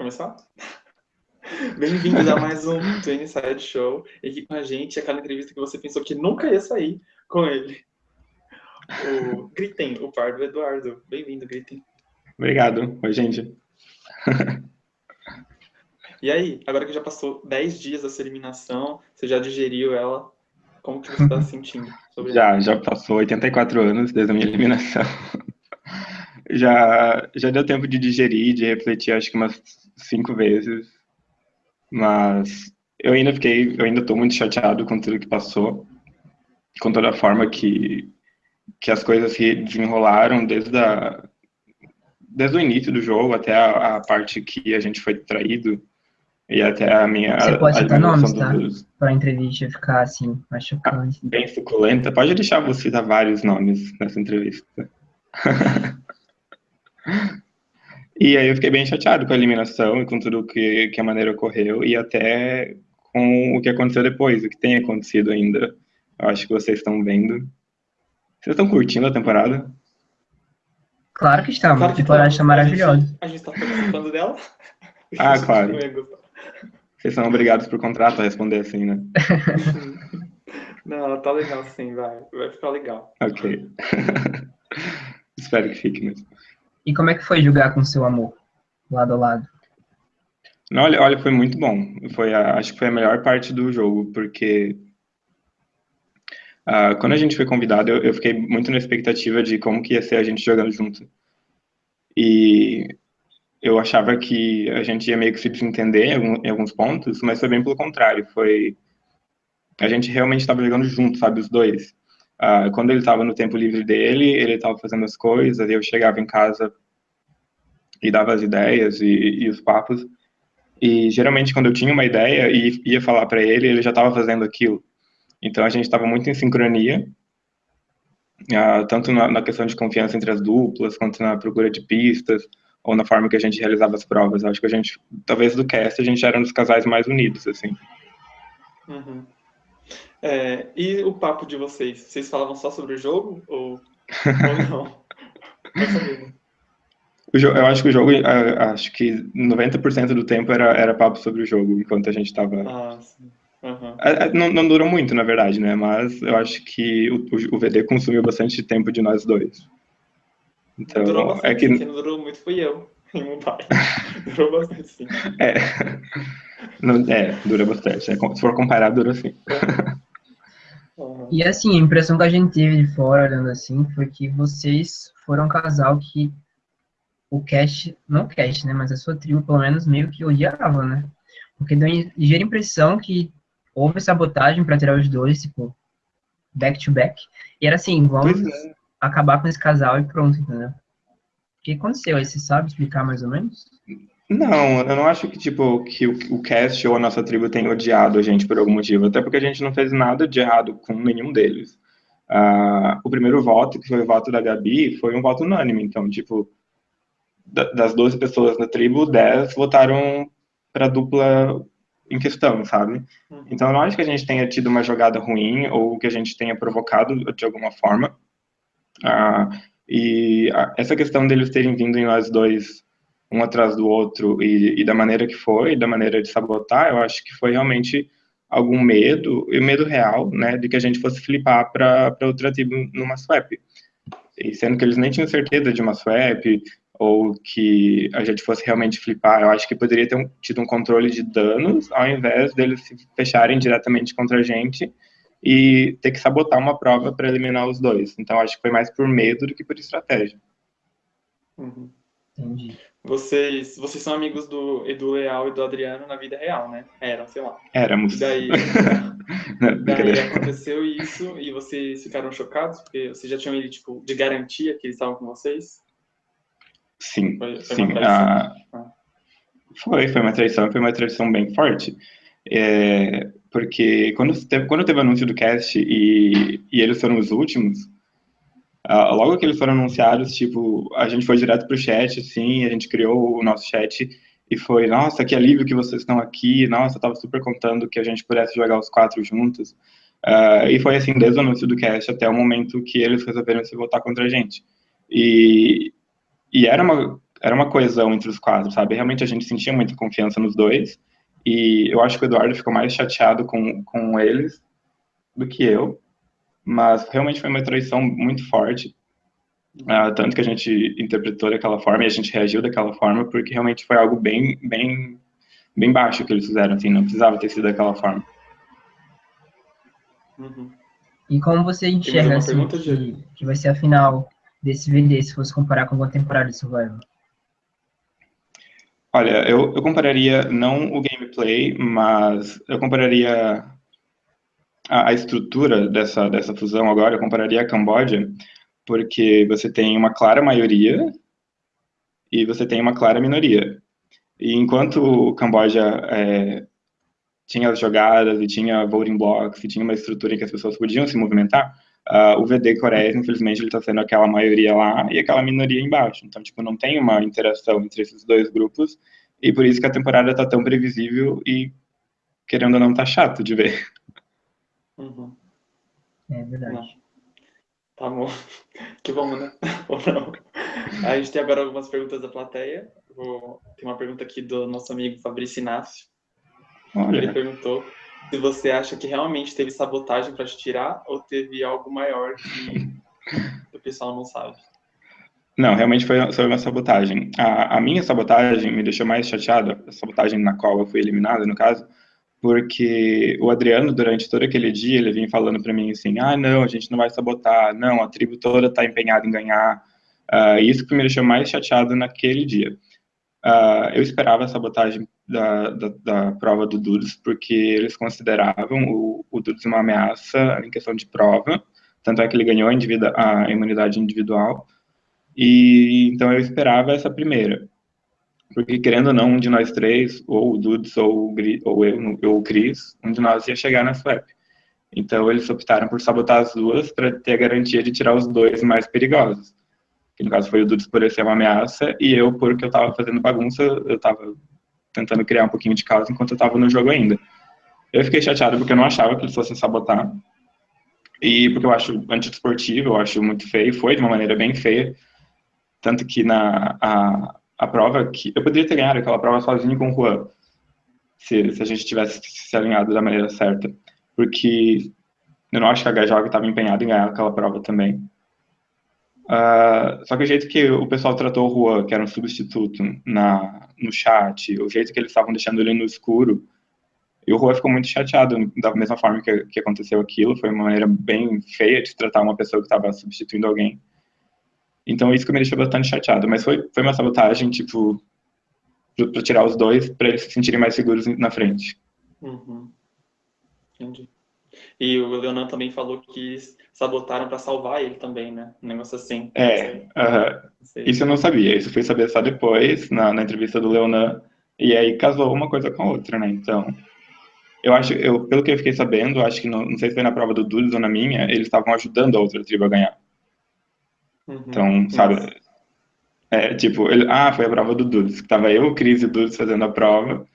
começar? Bem-vindos a mais um Twin Side Show. E aqui com a gente, aquela entrevista que você pensou que nunca ia sair com ele. O Gritem, o par do Eduardo. Bem-vindo, Gritem. Obrigado. Oi, gente. e aí, agora que já passou 10 dias dessa eliminação, você já digeriu ela, como que você está se sentindo sobre Já, ela? já passou 84 anos desde a minha eliminação. Já, já deu tempo de digerir, de refletir, acho que umas cinco vezes. Mas eu ainda fiquei, eu ainda estou muito chateado com tudo que passou, com toda a forma que, que as coisas se desenrolaram desde, a, desde o início do jogo até a, a parte que a gente foi traído e até a minha. Você pode citar nomes, tá? Dos... Para a entrevista ficar assim, mais chocante. Ah, bem suculenta. Pode deixar você citar vários nomes nessa entrevista. E aí eu fiquei bem chateado com a eliminação e com tudo que, que a maneira ocorreu e até com o que aconteceu depois, o que tem acontecido ainda. Eu acho que vocês estão vendo. Vocês estão curtindo a temporada? Claro que estamos. Claro que a temporada está maravilhosa. A gente está participando dela? Ah, claro. Vocês são obrigados por contrato a responder assim, né? Não, tá legal sim, vai. Vai ficar legal. Ok. Espero que fique mesmo. E como é que foi jogar com seu amor, lado a lado? Olha, olha, foi muito bom. Foi a, acho que foi a melhor parte do jogo, porque uh, quando a gente foi convidado, eu, eu, fiquei muito na expectativa de como que ia ser a gente jogando junto. E eu achava que a gente ia meio que se desentender em, algum, em alguns pontos, mas foi bem pelo contrário. Foi a gente realmente estava jogando junto, sabe, os dois. Uh, quando ele estava no tempo livre dele, ele estava fazendo as coisas, eu chegava em casa e dava as ideias e, e os papos. E geralmente quando eu tinha uma ideia e ia falar para ele, ele já estava fazendo aquilo. Então a gente estava muito em sincronia, uh, tanto na, na, questão de confiança entre as duplas, quanto na procura de pistas, ou na forma que a gente realizava as provas. Acho que a gente, talvez do cast, a gente era um dos casais mais unidos, assim. Uhum. É, e o papo de vocês? Vocês falavam só sobre o jogo ou, ou não? Eu acho que o jogo, acho que 90% do tempo era, era papo sobre o jogo, enquanto a gente estava. Ah, sim. Uhum. Não, não durou muito, na verdade, né? Mas eu acho que o, o VD consumiu bastante tempo de nós dois. Então, durou bastante, é que... quem não durou muito fui eu, em Mumbai. durou bastante, sim. É, não, é dura bastante. Né? Se for comparar, dura sim. E assim, a impressão que a gente teve de fora, olhando assim, foi que vocês foram um casal que o cast, não o cast, né, mas a sua tribo, pelo menos, meio que odiava, né? Porque deu ligeira impressão que houve sabotagem para tirar os dois, tipo, back to back. E era assim, vamos é. acabar com esse casal e pronto, entendeu? O que aconteceu aí? Você sabe explicar mais ou menos? Não, eu não acho que, tipo, que o, o cast ou a nossa tribo tenha odiado a gente por algum motivo, até porque a gente não fez nada de errado com nenhum deles. Uh, o primeiro voto, que foi o voto da Gabi, foi um voto unânime, então, tipo, da, das 12 pessoas da tribo, 10 votaram para a dupla em questão, sabe? Uhum. Então, eu não acho que a gente tenha tido uma jogada ruim ou que a gente tenha provocado de alguma forma. Uh, e essa questão deles terem vindo em nós dois um atrás do outro e, e, da maneira que foi, da maneira de sabotar, eu acho que foi realmente algum medo, e medo real, né, de que a gente fosse flipar para outra tribo numa swap. E sendo que eles nem tinham certeza de uma swap, ou que a gente fosse realmente flipar, eu acho que poderia ter um, tido um controle de danos, ao invés deles se fecharem diretamente contra a gente e ter que sabotar uma prova para eliminar os dois. Então, acho que foi mais por medo do que por estratégia. Uhum. Entendi. Vocês, vocês são amigos do Edu Leal e do Adriano na vida real, né? Eram, sei lá. Éramos. E daí, daí aconteceu isso e vocês ficaram chocados? Porque vocês já tinham ele, tipo, de garantia que eles estavam com vocês? Sim, foi, foi sim. Ah, ah. Foi, foi uma traição, foi uma traição bem forte. É, porque quando teve, quando teve o anúncio do cast e, e eles foram os últimos, Uh, logo que eles foram anunciados, tipo, a gente foi direto pro chat, assim, a gente criou o nosso chat e foi, nossa, que alívio que vocês estão aqui, nossa, eu tava super contando que a gente pudesse jogar os quatro juntos. Uh, e foi assim, desde o anúncio do cast até o momento que eles resolveram se voltar contra a gente. E, e era uma, era uma coesão entre os quatro, sabe? Realmente a gente sentia muita confiança nos dois. E eu acho que o Eduardo ficou mais chateado com, com eles do que eu. Mas realmente foi uma traição muito forte. Uh, tanto que a gente interpretou daquela forma e a gente reagiu daquela forma, porque realmente foi algo bem, bem, bem baixo que eles fizeram, assim, não precisava ter sido daquela forma. Uhum. E como você enxerga assim, que, que vai ser a final desse VD, se fosse comparar com uma temporada de Survival? Olha, eu, eu compararia não o gameplay, mas eu compararia a, a, estrutura dessa, dessa fusão agora, eu compararia a Camboja, porque você tem uma clara maioria e você tem uma clara minoria. E enquanto o Camboja é, tinha as jogadas e tinha voting blocks e tinha uma estrutura em que as pessoas podiam se movimentar, uh, o VD Coreia, infelizmente, ele está sendo aquela maioria lá e aquela minoria embaixo. Então, tipo, não tem uma interação entre esses dois grupos e por isso que a temporada está tão previsível e, querendo ou não, tá chato de ver. Uhum. É verdade. Não. Tá bom. Que bom, né? Ou não. A gente tem agora algumas perguntas da plateia. Vou... Tem uma pergunta aqui do nosso amigo Fabrício Inácio. Olha. Ele perguntou se você acha que realmente teve sabotagem para te tirar ou teve algo maior que o pessoal não sabe. Não, realmente foi, foi uma sabotagem. A, a, minha sabotagem me deixou mais chateado, a sabotagem na qual eu fui eliminado, no caso, porque o Adriano, durante todo aquele dia, ele vinha falando para mim assim, ah, não, a gente não vai sabotar, não, a tribo toda está empenhada em ganhar. Uh, isso que me deixou mais chateado naquele dia. Uh, eu esperava a sabotagem da, da, da, prova do Dudes, porque eles consideravam o, o Dudes uma ameaça em questão de prova, tanto é que ele ganhou a, a imunidade individual, e então eu esperava essa primeira. Porque, querendo ou não, um de nós três, ou o Dudes, ou, o, ou eu, ou o Cris, um de nós ia chegar na swap. Então, eles optaram por sabotar as duas para ter a garantia de tirar os dois mais perigosos que no caso foi o Dudes por ser uma ameaça, e eu porque eu estava fazendo bagunça, eu estava tentando criar um pouquinho de caos enquanto eu estava no jogo ainda. Eu fiquei chateado porque eu não achava que eles fossem sabotar, e porque eu acho antidesportivo, eu acho muito feio, foi de uma maneira bem feia, tanto que na a, a prova, que eu poderia ter ganhado aquela prova sozinho com o Juan, se, se a gente tivesse se alinhado da maneira certa, porque eu não acho que a HJOG estava empenhada em ganhar aquela prova também. Uh, só que o jeito que o pessoal tratou o Juan, que era um substituto na, no chat, o jeito que eles estavam deixando ele no escuro, e o Juan ficou muito chateado, da mesma forma que, que aconteceu aquilo, foi uma maneira bem feia de tratar uma pessoa que estava substituindo alguém. Então isso que me deixou bastante chateado, mas foi, foi uma sabotagem, tipo, para tirar os dois, para eles se sentirem mais seguros na frente. Uhum. Entendi. E o Leonan também falou que sabotaram para salvar ele também, né? Um negócio assim. É, uh -huh. isso eu não sabia. Isso fui saber só depois, na, na entrevista do Leonan. E aí casou uma coisa com a outra, né? Então, eu acho, eu, pelo que eu fiquei sabendo, acho que não, não sei se foi na prova do Dudes ou na minha, eles estavam ajudando a outra tribo a ganhar. Uhum. Então, sabe? É, tipo, ele, ah, foi a prova do Dudes. Tava eu, Cris e o Dudes fazendo a prova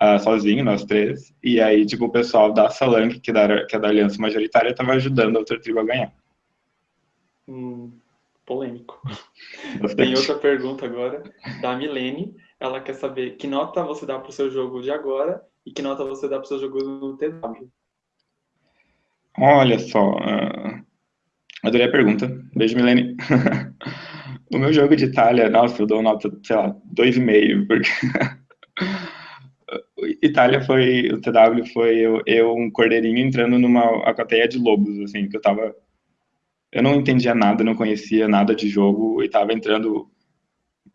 uh, sozinho, nós três. E aí, tipo, o pessoal da Salang, que, da, que é da Aliança Majoritária, estava ajudando a outra tribo a ganhar. Hum, polêmico. Bastante. Tem outra pergunta agora, da Milene. Ela quer saber que nota você dá para o seu jogo de agora e que nota você dá para o seu jogo no TW. Olha só, uh, adorei a pergunta. Beijo, Milene. o meu jogo de Itália, nossa, eu dou nota, sei lá, 2,5, porque Itália foi, o TW foi eu, eu, um cordeirinho entrando numa alcateia de lobos, assim, que eu tava, eu não entendia nada, não conhecia nada de jogo, e tava entrando,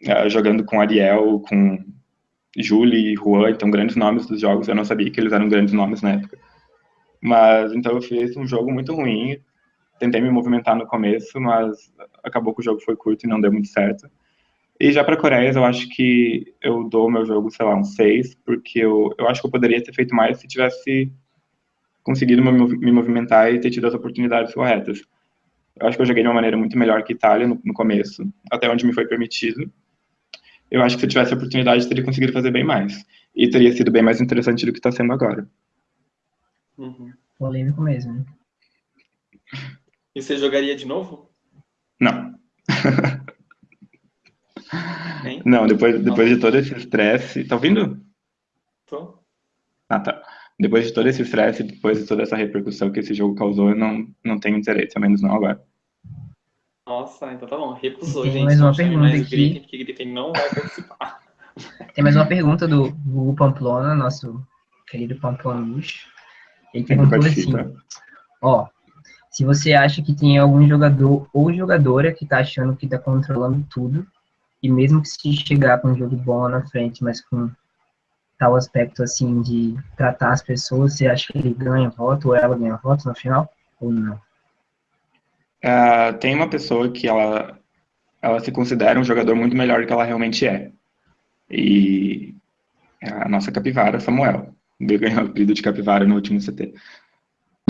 uh, jogando com Ariel, com Julie e Juan, então grandes nomes dos jogos, eu não sabia que eles eram grandes nomes na época. Mas, então eu fiz um jogo muito ruim, tentei me movimentar no começo, mas acabou que o jogo foi curto e não deu muito certo. E já para Coreia, eu acho que eu dou meu jogo, sei lá, um 6, porque eu, eu acho que eu poderia ter feito mais se tivesse conseguido me movimentar e ter tido as oportunidades corretas. Eu acho que eu joguei de uma maneira muito melhor que Itália no, no começo, até onde me foi permitido. Eu acho que se eu tivesse a oportunidade, teria conseguido fazer bem mais. E teria sido bem mais interessante do que está sendo agora. Uhum. Polêmico mesmo. E você jogaria de novo? Não. Não, depois, depois de todo esse estresse. Tá ouvindo? Tô. Ah, tá. Depois de todo esse estresse, depois de toda essa repercussão que esse jogo causou, eu não, não tenho interesse, ao menos não agora. Nossa, então tá bom. Recusou, Tem gente. mais uma pergunta mais aqui. Porque Griffin não vai participar. Tem mais uma pergunta do Hugo Pamplona, nosso querido Pamplona Luxo. Ele perguntou assim, participa. ó, se você acha que tem algum jogador ou jogadora que tá achando que tá controlando tudo, e mesmo que se chegar com um jogo bom lá na frente, mas com tal aspecto assim de tratar as pessoas, você acha que ele ganha voto ou ela ganha voto no final? Ou não? Ah, tem uma pessoa que ela, ela se considera um jogador muito melhor do que ela realmente é. E é a nossa capivara, Samuel. Ganhou o apelido de capivara no último CT.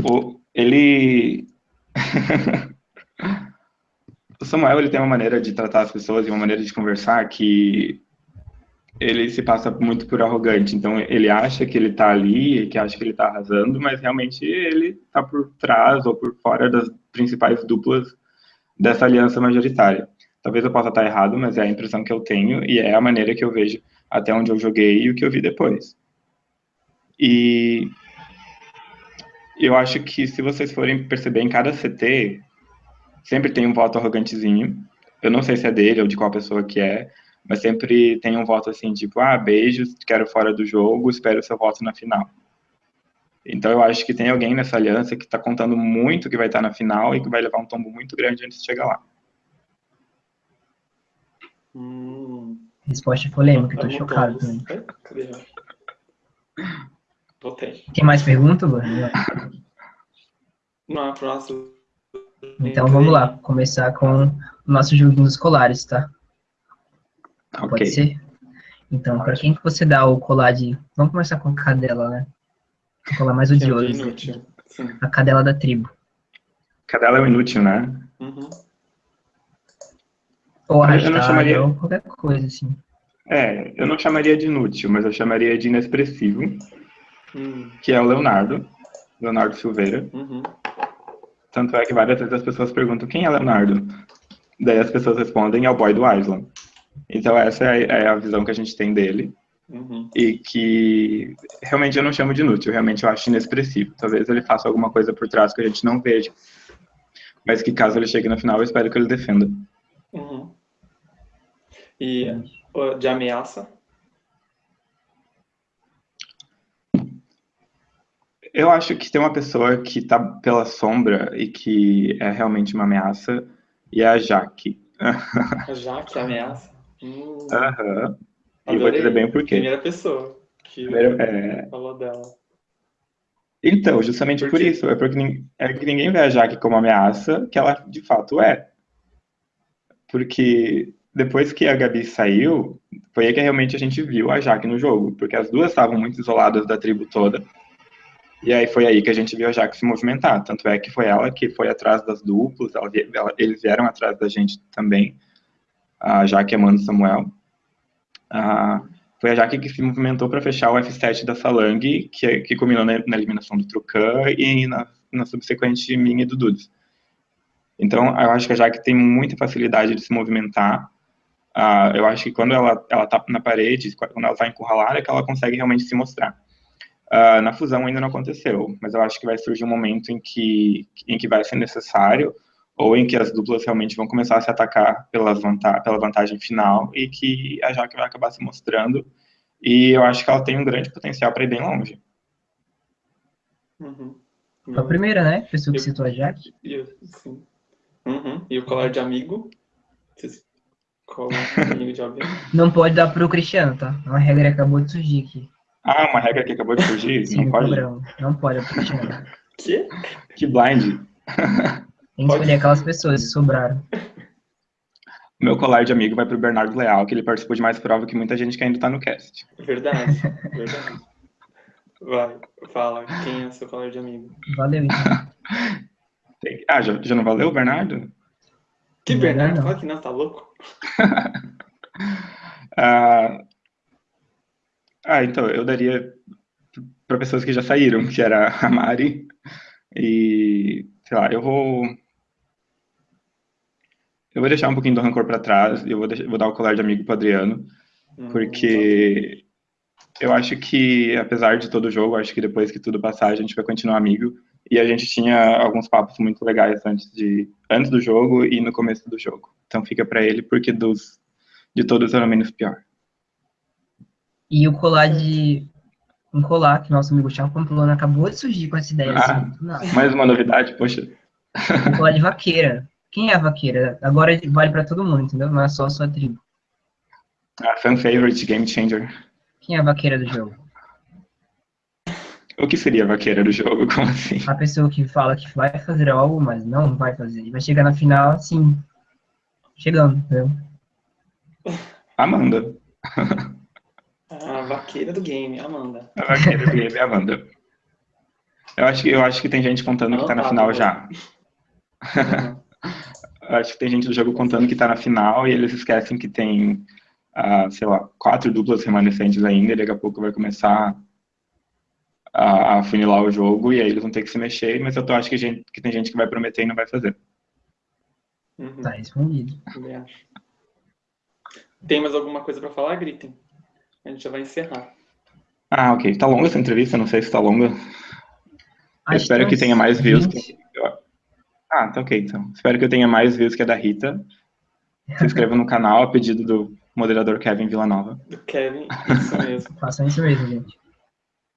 O, ele... o Samuel ele tem uma maneira de tratar as pessoas e uma maneira de conversar que ele se passa muito por arrogante. Então ele acha que ele tá ali, que acha que ele tá arrasando, mas realmente ele tá por trás ou por fora das principais duplas dessa aliança majoritária. Talvez eu possa estar errado, mas é a impressão que eu tenho e é a maneira que eu vejo até onde eu joguei e o que eu vi depois. E eu acho que se vocês forem perceber em cada CT, sempre tem um voto arrogantezinho. Eu não sei se é dele ou de qual pessoa que é, mas sempre tem um voto assim, tipo, ah, beijos, quero fora do jogo, espero o seu voto na final. Então eu acho que tem alguém nessa aliança que está contando muito que vai estar na final e que vai levar um tombo muito grande antes de chegar lá. Hum, Resposta polêmica, eu tô vamos chocado também. Tem mais pergunta, Luan? Não, nosso. Então vamos lá, começar com o nosso joguinho escolares, tá? Ok. Pode ser? Então, pra quem que você dá o colar de. Vamos começar com a cadela, né? O colar mais odioso. inútil. Sim. A cadela da tribo. Cadela é um inútil, né? Uhum. Ou Eu não arrastada, chamaria- ou qualquer coisa, assim. É, eu não chamaria de inútil, mas eu chamaria de inexpressivo, Hum, que é o Leonardo, Leonardo Silveira. uhum. Tanto é que várias vezes as pessoas perguntam quem é Leonardo. Daí as pessoas respondem é o boy do Island. Então essa é, é a visão que a gente tem dele Uhum. e que realmente eu não chamo de inútil, realmente eu acho inexpressivo. Talvez ele faça alguma coisa por trás que a gente não veja, mas que caso ele chegue na final eu espero que ele defenda. Uhum. E de ameaça? Eu acho que tem uma pessoa que tá pela sombra e que é realmente uma ameaça e é a Jaque. A Jaque ameaça? Hum, Aham. E vou dizer bem o porquê. Primeira pessoa que Primeiro, é, falou dela. Então, justamente Por por, quê? isso, é porque é que ninguém vê a Jaque como ameaça, que ela de fato é. Porque depois que a Gabi saiu, foi aí que realmente a gente viu a Jaque no jogo, porque as duas estavam muito isoladas da tribo toda. E aí foi aí que a gente viu a Jaque se movimentar. Tanto é que foi ela que foi atrás das duplas, ela ela- eles vieram atrás da gente também, a Jaque a Mano Samuel. Ah, foi a Jaque que se movimentou para fechar o F7 da Salang, que, que culminou na, na eliminação do Trucan e na, na subsequente minha e do Dudes. Então, eu acho que a Jaque tem muita facilidade de se movimentar. Eu acho que quando ela, ela tá na parede, quando ela está encurralada, é que ela consegue realmente se mostrar. Ah, na fusão ainda não aconteceu, mas eu acho que vai surgir um momento em que, em que vai ser necessário, ou em que as duplas realmente vão começar a se atacar pelas vanta pela vantagem final, e que a Jaque vai acabar se mostrando, e eu acho que ela tem um grande potencial para ir bem longe. Uhum. Foi a primeira, né? Pessoa que Eu- citou a Jaque. E, o- sim. Uhum. e o colar de amigo? Colam de amigo de alguém? Não pode dar pro Cristiano, tá? Uma regra que acabou de surgir aqui. Ah, uma regra que acabou de surgir? Sim, não pode? Não pode Cristiano. Que? Que blind. Tem que escolher aquelas pessoas que sobraram. Meu colar de amigo vai pro Bernardo Leal, que ele participou de mais prova que muita gente que ainda tá no cast. Verdade, verdade. Vai, fala, quem é seu colar de amigo? Valeu, então. Ah, já, já não valeu, Bernardo? Que Bernardo? Fala que não, tá louco? Ah, ah, então, eu daria para pessoas que já saíram, que era a Mari e, sei lá, eu vou... eu vou deixar um pouquinho do rancor para trás e eu vou, deixar, vou, dar o colar de amigo pro Adriano, hum, porque eu acho que, apesar de todo o jogo, acho que depois que tudo passar, a gente vai continuar amigo. E a gente tinha alguns papos muito legais antes, de, antes do jogo e no começo do jogo. Então fica para ele, porque dos, de todos era o menos pior. E o colar de. Um colar que nosso amigo Thiago Pamplona acabou de surgir com essa ideia. Ah, assim, mais uma novidade, poxa. Um colar de vaqueira. Quem é a vaqueira? Agora vale para todo mundo, entendeu? Não é só a sua tribo. Ah, fan favorite, game changer. Quem é a vaqueira do jogo? O que seria a vaqueira do jogo? Como assim? A pessoa que fala que vai fazer algo, mas não vai fazer. E vai chegar na final, assim, chegando, entendeu? Amanda. A vaqueira do game, Amanda. A vaqueira do game, Amanda. Eu acho que, eu acho que tem gente contando não, que tá na final já. Uhum. acho que tem gente do jogo contando que tá na final e eles esquecem que tem uh, sei lá, quatro duplas remanescentes ainda, e daqui a pouco vai começar a, a funilar o jogo, e aí eles vão ter que se mexer, mas eu tô, acho que, gente, que tem gente que vai prometer e não vai fazer. Uhum. Tá respondido. Tem mais alguma coisa para falar, Gritem? A gente já vai encerrar. Ah, ok. Tá longa essa entrevista? Não sei se tá longa. Eu espero que tenha mais views. Que... Ah, tá ok, então. Espero que eu tenha mais views que a da Rita. Se inscreva no canal a pedido do moderador Kevin Villanova. Do Kevin, isso mesmo. Façam isso mesmo, gente.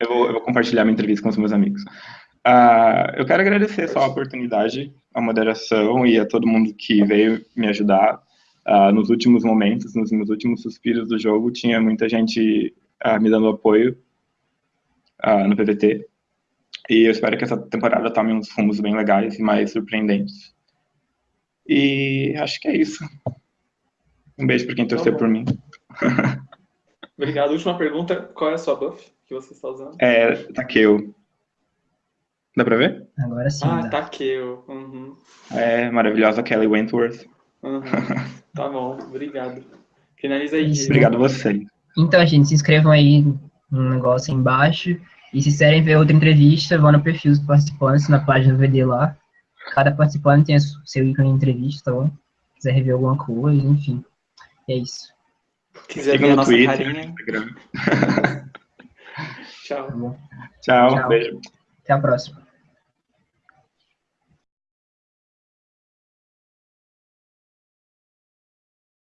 Eu vou, eu vou, compartilhar minha entrevista com os meus amigos. Uh, eu quero agradecer só a oportunidade, a moderação e a todo mundo que veio me ajudar. Uh, nos últimos momentos, nos meus últimos suspiros do jogo, tinha muita gente uh, me dando apoio no PVT. E eu espero que essa temporada tome uns rumos bem legais e mais surpreendentes. E acho que é isso. Um beijo para quem torceu tá por mim. Obrigado. Última pergunta: qual é a sua buff que você está usando? É Takeo. Dá pra ver? Agora sim. Ah, Takeo. Uhum. É, maravilhosa Kelly Wentworth. Uhum. tá bom, obrigado. Finaliza aí. Isso. Obrigado a você. Então, gente, se inscrevam aí no negócio aí embaixo. E se quiserem ver outra entrevista, vão no perfil dos participantes, na página do VD lá. Cada participante tem o seu ícone de entrevista, tá bom? Se quiser rever alguma coisa, enfim. É isso. Quiser ver a nossa Twitter, carinha. Instagram. Tchau. Tá Tchau. Tchau. Beijo. Até a próxima.